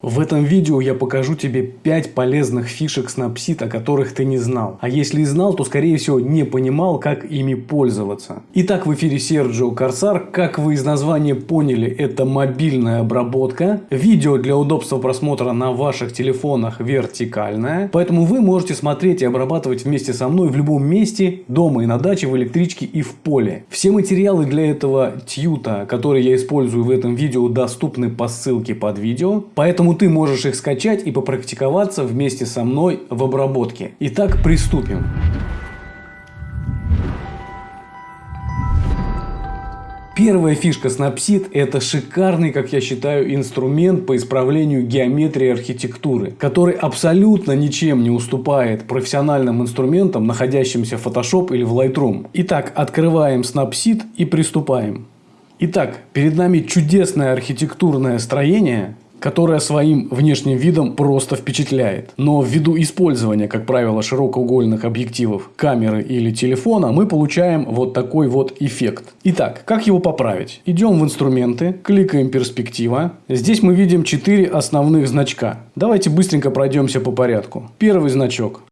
В этом видео я покажу тебе 5 полезных фишек Snapseed, о которых ты не знал. А если и знал, то скорее всего не понимал, как ими пользоваться. Итак, в эфире Серджио Корсар. Как вы из названия поняли, это мобильная обработка. Видео для удобства просмотра на ваших телефонах вертикальное. Поэтому вы можете смотреть и обрабатывать вместе со мной в любом месте, дома и на даче, в электричке и в поле. Все материалы для этого тьюта, которые я использую в этом видео, доступны по ссылке под видео. Поэтому Поэтому ты можешь их скачать и попрактиковаться вместе со мной в обработке. Итак, приступим. Первая фишка Snapseed – это шикарный, как я считаю, инструмент по исправлению геометрии архитектуры, который абсолютно ничем не уступает профессиональным инструментам, находящимся в Photoshop или в Lightroom. Итак, открываем Snapseed и приступаем. Итак, перед нами чудесное архитектурное строение, которая своим внешним видом просто впечатляет. Но ввиду использования, как правило, широкоугольных объективов камеры или телефона, мы получаем вот такой вот эффект. Итак, как его поправить? Идем в инструменты, кликаем перспектива. Здесь мы видим 4 основных значка. Давайте быстренько пройдемся по порядку. Первый значок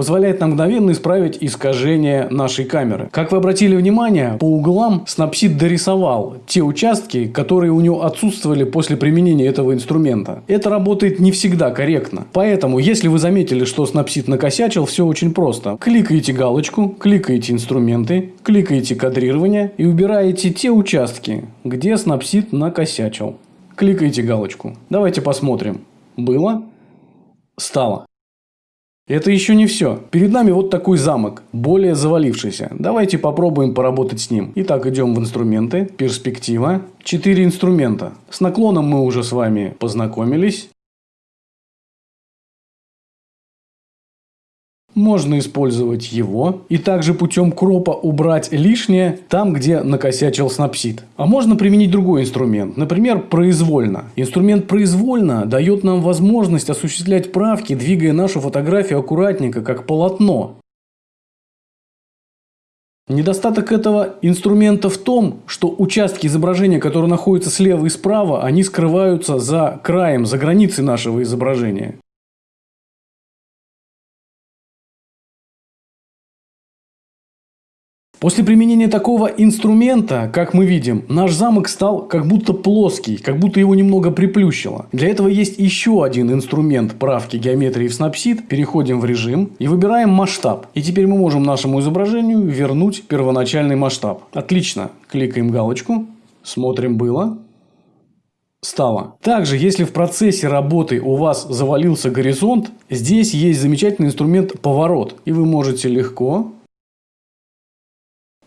позволяет нам мгновенно исправить искажение нашей камеры. Как вы обратили внимание, по углам Snapseed дорисовал те участки, которые у него отсутствовали после применения этого инструмента. Это работает не всегда корректно. Поэтому, если вы заметили, что Snapseed накосячил, все очень просто. Кликаете галочку, кликаете инструменты, кликаете кадрирование и убираете те участки, где Snapseed накосячил. Кликаете галочку. Давайте посмотрим. Было? Стало. Это еще не все. Перед нами вот такой замок, более завалившийся. Давайте попробуем поработать с ним. Итак, идем в инструменты, перспектива. Четыре инструмента. С наклоном мы уже с вами познакомились. Можно использовать его и также путем кропа убрать лишнее там, где накосячил снапсид. А можно применить другой инструмент, например, произвольно. Инструмент произвольно дает нам возможность осуществлять правки, двигая нашу фотографию аккуратненько, как полотно. Недостаток этого инструмента в том, что участки изображения, которые находятся слева и справа, они скрываются за краем, за границей нашего изображения. После применения такого инструмента, как мы видим, наш замок стал как будто плоский, как будто его немного приплющило. Для этого есть еще один инструмент правки геометрии в Snapseed. Переходим в режим и выбираем масштаб. И теперь мы можем нашему изображению вернуть первоначальный масштаб. Отлично. Кликаем галочку. Смотрим было стало. Также, если в процессе работы у вас завалился горизонт, здесь есть замечательный инструмент поворот. И вы можете легко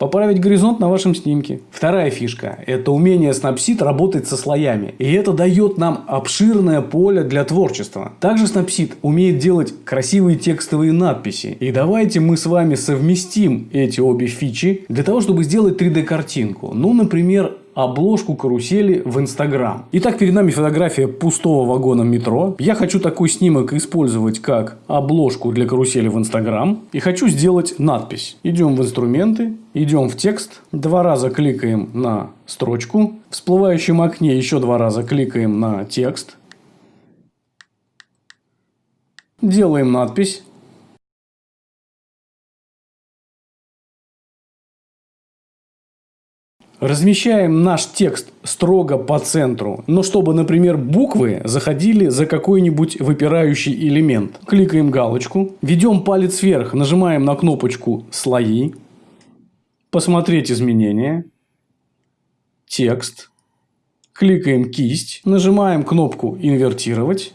Поправить горизонт на вашем снимке. Вторая фишка – это умение Snapseed работать со слоями. И это дает нам обширное поле для творчества. Также Snapseed умеет делать красивые текстовые надписи. И давайте мы с вами совместим эти обе фичи для того, чтобы сделать 3D-картинку. Ну, например, обложку карусели в Инстаграм. Итак, перед нами фотография пустого вагона метро. Я хочу такой снимок использовать как обложку для карусели в Инстаграм. И хочу сделать надпись. Идем в инструменты, идем в текст. Два раза кликаем на строчку. В всплывающем окне еще два раза кликаем на текст. Делаем надпись. Размещаем наш текст строго по центру, но чтобы, например, буквы заходили за какой-нибудь выпирающий элемент. Кликаем галочку, ведем палец вверх, нажимаем на кнопочку «Слои», «Посмотреть изменения», «Текст», кликаем кисть, нажимаем кнопку «Инвертировать»,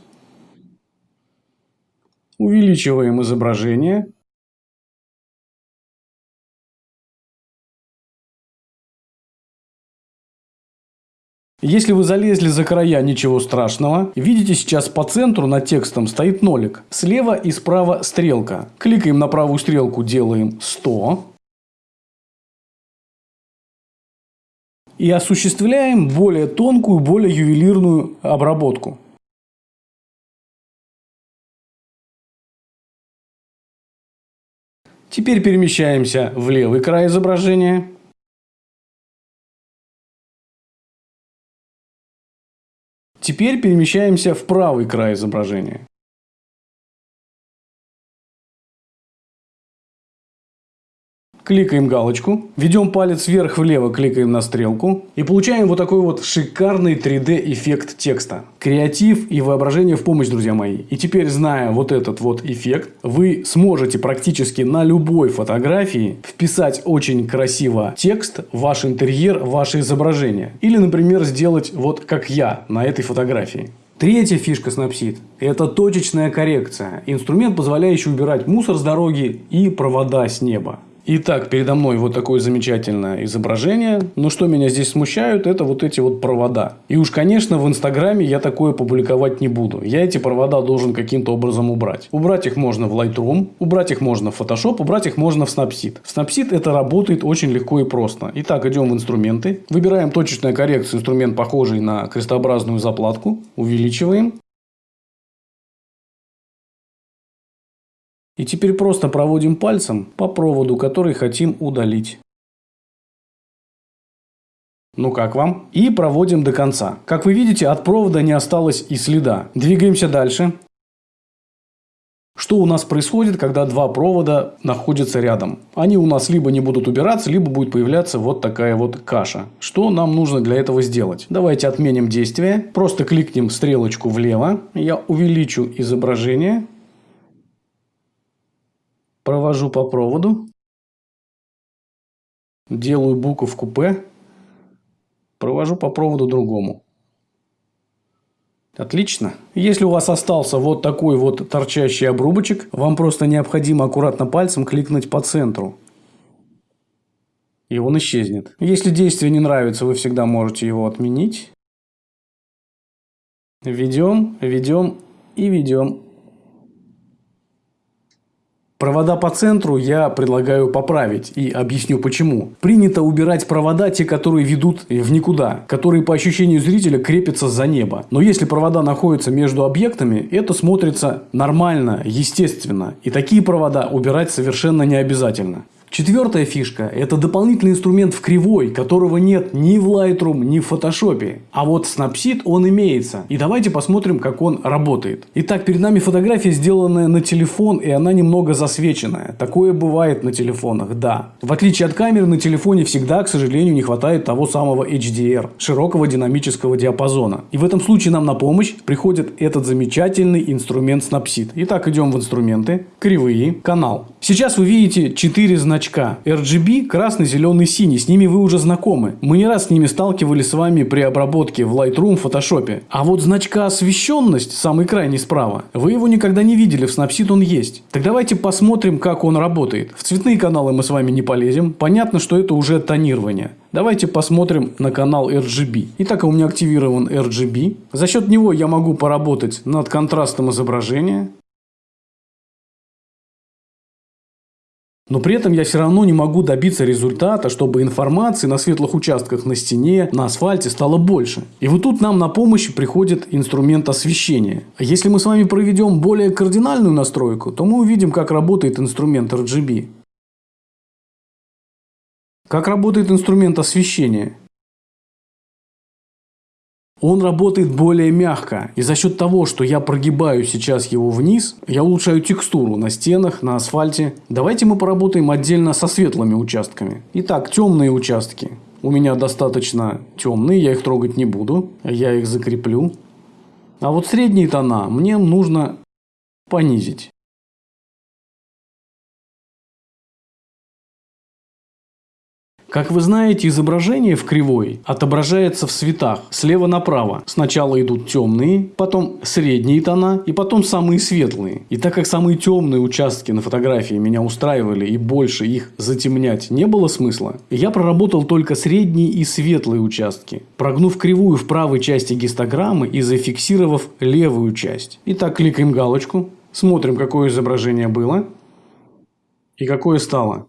увеличиваем изображение – Если вы залезли за края, ничего страшного. Видите, сейчас по центру над текстом стоит нолик. Слева и справа стрелка. Кликаем на правую стрелку, делаем 100. И осуществляем более тонкую, более ювелирную обработку. Теперь перемещаемся в левый край изображения. Теперь перемещаемся в правый край изображения. Кликаем галочку, ведем палец вверх-влево, кликаем на стрелку и получаем вот такой вот шикарный 3D эффект текста. Креатив и воображение в помощь, друзья мои. И теперь, зная вот этот вот эффект, вы сможете практически на любой фотографии вписать очень красиво текст, ваш интерьер, ваше изображение. Или, например, сделать вот как я на этой фотографии. Третья фишка Snapseed – это точечная коррекция. Инструмент, позволяющий убирать мусор с дороги и провода с неба. Итак, передо мной вот такое замечательное изображение. Но что меня здесь смущают, это вот эти вот провода. И уж, конечно, в Инстаграме я такое публиковать не буду. Я эти провода должен каким-то образом убрать. Убрать их можно в Lightroom, убрать их можно в Photoshop, убрать их можно в Snapseed. В Snapseed это работает очень легко и просто. Итак, идем в инструменты. Выбираем точечная коррекция, инструмент похожий на крестообразную заплатку. Увеличиваем. И теперь просто проводим пальцем по проводу, который хотим удалить. Ну как вам? И проводим до конца. Как вы видите, от провода не осталось и следа. Двигаемся дальше. Что у нас происходит, когда два провода находятся рядом? Они у нас либо не будут убираться, либо будет появляться вот такая вот каша. Что нам нужно для этого сделать? Давайте отменим действие. Просто кликнем стрелочку влево. Я увеличу изображение провожу по проводу, делаю буковку П, провожу по проводу другому. Отлично. Если у вас остался вот такой вот торчащий обрубочек, вам просто необходимо аккуратно пальцем кликнуть по центру. И он исчезнет. Если действие не нравится, вы всегда можете его отменить. Ведем, ведем и ведем. Провода по центру я предлагаю поправить и объясню почему. Принято убирать провода, те, которые ведут в никуда, которые по ощущению зрителя крепятся за небо. Но если провода находятся между объектами, это смотрится нормально, естественно. И такие провода убирать совершенно не обязательно. Четвертая фишка – это дополнительный инструмент в кривой, которого нет ни в Lightroom, ни в Photoshop. А вот Snapseed он имеется. И давайте посмотрим, как он работает. Итак, перед нами фотография, сделанная на телефон, и она немного засвеченная. Такое бывает на телефонах, да. В отличие от камеры, на телефоне всегда, к сожалению, не хватает того самого HDR, широкого динамического диапазона. И в этом случае нам на помощь приходит этот замечательный инструмент Snapseed. Итак, идем в инструменты, кривые, канал. Сейчас вы видите 4 значения значка. RGB – красный, зеленый, синий. С ними вы уже знакомы. Мы не раз с ними сталкивались с вами при обработке в Lightroom, Photoshop. А вот значка освещенность, самый крайний справа, вы его никогда не видели. В Snapseed он есть. Так давайте посмотрим, как он работает. В цветные каналы мы с вами не полезем. Понятно, что это уже тонирование. Давайте посмотрим на канал RGB. Итак, у меня активирован RGB. За счет него я могу поработать над контрастом изображения. Но при этом я все равно не могу добиться результата, чтобы информации на светлых участках на стене, на асфальте стало больше. И вот тут нам на помощь приходит инструмент освещения. Если мы с вами проведем более кардинальную настройку, то мы увидим, как работает инструмент RGB. Как работает инструмент освещения. Он работает более мягко. И за счет того, что я прогибаю сейчас его вниз, я улучшаю текстуру на стенах, на асфальте. Давайте мы поработаем отдельно со светлыми участками. Итак, темные участки. У меня достаточно темные, я их трогать не буду. Я их закреплю. А вот средние тона мне нужно понизить. Как вы знаете, изображение в кривой отображается в цветах слева направо. Сначала идут темные, потом средние тона и потом самые светлые. И так как самые темные участки на фотографии меня устраивали и больше их затемнять не было смысла, я проработал только средние и светлые участки, прогнув кривую в правой части гистограммы и зафиксировав левую часть. Итак, кликаем галочку, смотрим, какое изображение было и какое стало.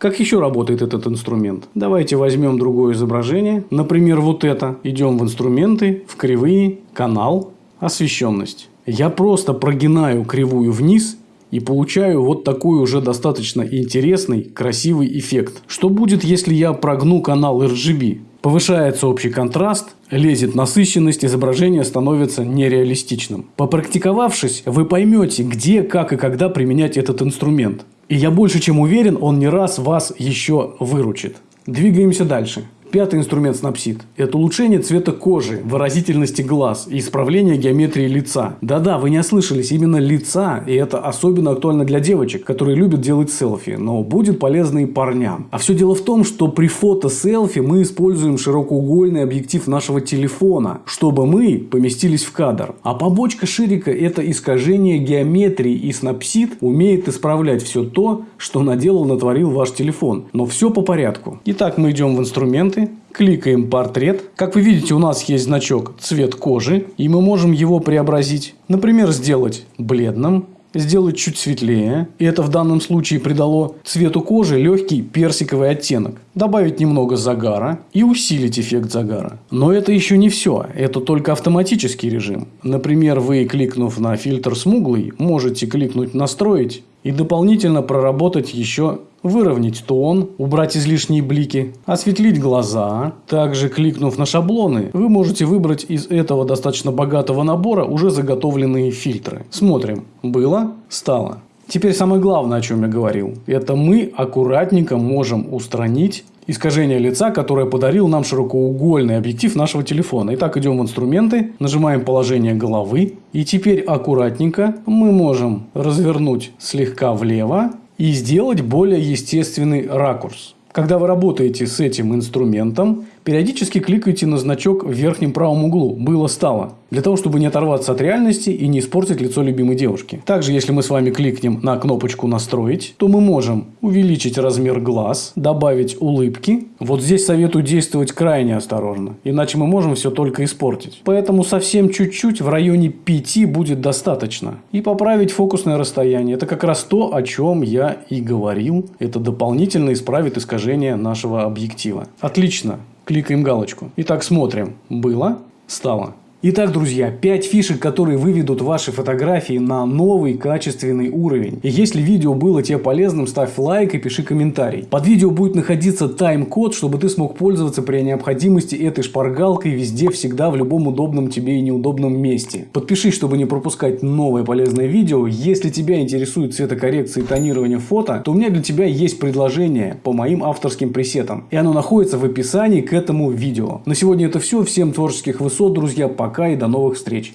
Как еще работает этот инструмент? Давайте возьмем другое изображение. Например, вот это. Идем в инструменты, в кривые, канал, освещенность. Я просто прогинаю кривую вниз и получаю вот такой уже достаточно интересный, красивый эффект. Что будет, если я прогну канал RGB? Повышается общий контраст, лезет насыщенность, изображение становится нереалистичным. Попрактиковавшись, вы поймете, где, как и когда применять этот инструмент. И я больше чем уверен, он не раз вас еще выручит. Двигаемся дальше. Пятый инструмент Snapseed – это улучшение цвета кожи, выразительности глаз и исправление геометрии лица. Да-да, вы не ослышались, именно лица, и это особенно актуально для девочек, которые любят делать селфи, но будет полезно и парням. А все дело в том, что при фото-селфи мы используем широкоугольный объектив нашего телефона, чтобы мы поместились в кадр. А побочка ширика – это искажение геометрии, и Snapseed умеет исправлять все то, что наделал, натворил ваш телефон. Но все по порядку. Итак, мы идем в инструменты кликаем портрет. Как вы видите, у нас есть значок цвет кожи, и мы можем его преобразить. Например, сделать бледным, сделать чуть светлее. И это в данном случае придало цвету кожи легкий персиковый оттенок. Добавить немного загара и усилить эффект загара. Но это еще не все. Это только автоматический режим. Например, вы, кликнув на фильтр смуглый, можете кликнуть «Настроить» и дополнительно проработать еще выровнять тон, убрать излишние блики, осветлить глаза. Также кликнув на шаблоны, вы можете выбрать из этого достаточно богатого набора уже заготовленные фильтры. Смотрим. Было, стало. Теперь самое главное, о чем я говорил. Это мы аккуратненько можем устранить искажение лица, которое подарил нам широкоугольный объектив нашего телефона. Итак, идем в инструменты, нажимаем положение головы. И теперь аккуратненько мы можем развернуть слегка влево и сделать более естественный ракурс. Когда вы работаете с этим инструментом, периодически кликайте на значок в верхнем правом углу «Было-стало» для того, чтобы не оторваться от реальности и не испортить лицо любимой девушки. Также, если мы с вами кликнем на кнопочку «Настроить», то мы можем увеличить размер глаз, добавить улыбки. Вот здесь советую действовать крайне осторожно, иначе мы можем все только испортить. Поэтому совсем чуть-чуть в районе 5 будет достаточно. И поправить фокусное расстояние. Это как раз то, о чем я и говорил. Это дополнительно исправит искажение нашего объектива. Отлично. Кликаем галочку. Итак, смотрим. Было, стало. Итак, друзья, 5 фишек, которые выведут ваши фотографии на новый качественный уровень. И если видео было тебе полезным, ставь лайк и пиши комментарий. Под видео будет находиться тайм-код, чтобы ты смог пользоваться при необходимости этой шпаргалкой везде, всегда, в любом удобном тебе и неудобном месте. Подпишись, чтобы не пропускать новое полезное видео. Если тебя интересует цветокоррекция и тонирование фото, то у меня для тебя есть предложение по моим авторским пресетам. И оно находится в описании к этому видео. На сегодня это все. Всем творческих высот, друзья. Пока Пока и до новых встреч!